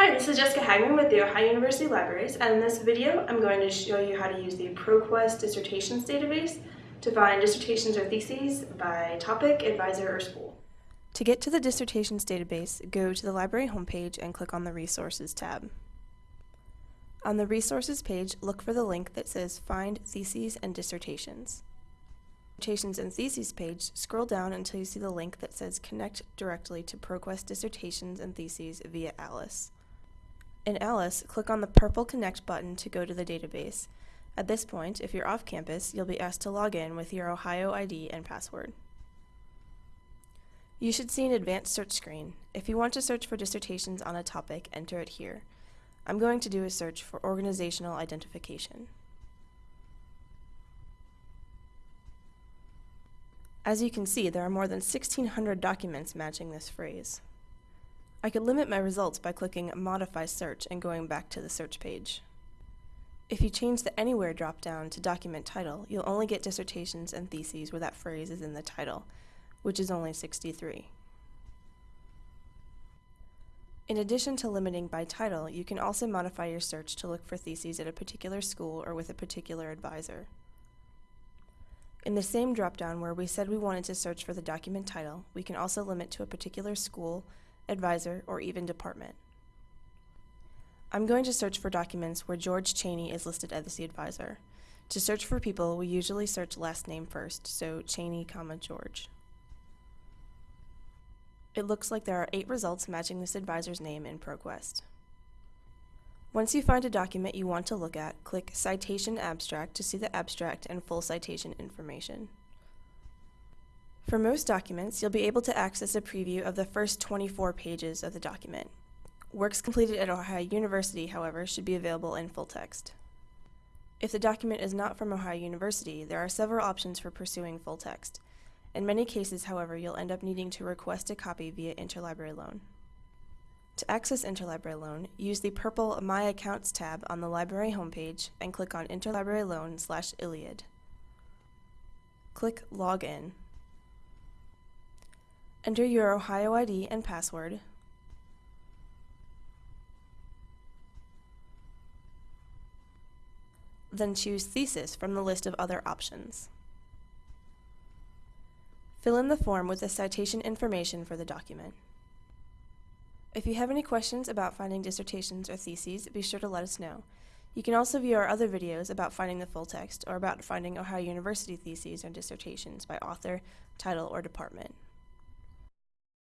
Hi, this is Jessica Hagman with the Ohio University Libraries, and in this video I'm going to show you how to use the ProQuest Dissertations database to find dissertations or theses by topic, advisor, or school. To get to the dissertations database, go to the library homepage and click on the Resources tab. On the Resources page, look for the link that says Find Theses and Dissertations. Dissertations and Theses page, scroll down until you see the link that says Connect directly to ProQuest Dissertations and Theses via Alice. In Alice, click on the purple Connect button to go to the database. At this point, if you're off campus, you'll be asked to log in with your Ohio ID and password. You should see an advanced search screen. If you want to search for dissertations on a topic, enter it here. I'm going to do a search for organizational identification. As you can see, there are more than 1,600 documents matching this phrase. I could limit my results by clicking Modify Search and going back to the search page. If you change the Anywhere dropdown to Document Title, you'll only get dissertations and theses where that phrase is in the title, which is only 63. In addition to limiting by title, you can also modify your search to look for theses at a particular school or with a particular advisor. In the same dropdown where we said we wanted to search for the document title, we can also limit to a particular school, advisor, or even department. I'm going to search for documents where George Cheney is listed as the advisor. To search for people, we usually search last name first, so Cheney, comma, George. It looks like there are eight results matching this advisor's name in ProQuest. Once you find a document you want to look at, click Citation Abstract to see the abstract and full citation information. For most documents, you'll be able to access a preview of the first 24 pages of the document. Works completed at Ohio University, however, should be available in full text. If the document is not from Ohio University, there are several options for pursuing full text. In many cases, however, you'll end up needing to request a copy via interlibrary loan. To access Interlibrary Loan, use the purple My Accounts tab on the library homepage and click on Interlibrary Loan slash ILLiad. Click Login. Enter your Ohio ID and password. Then choose Thesis from the list of other options. Fill in the form with the citation information for the document. If you have any questions about finding dissertations or theses, be sure to let us know. You can also view our other videos about finding the full text or about finding Ohio University theses or dissertations by author, title, or department.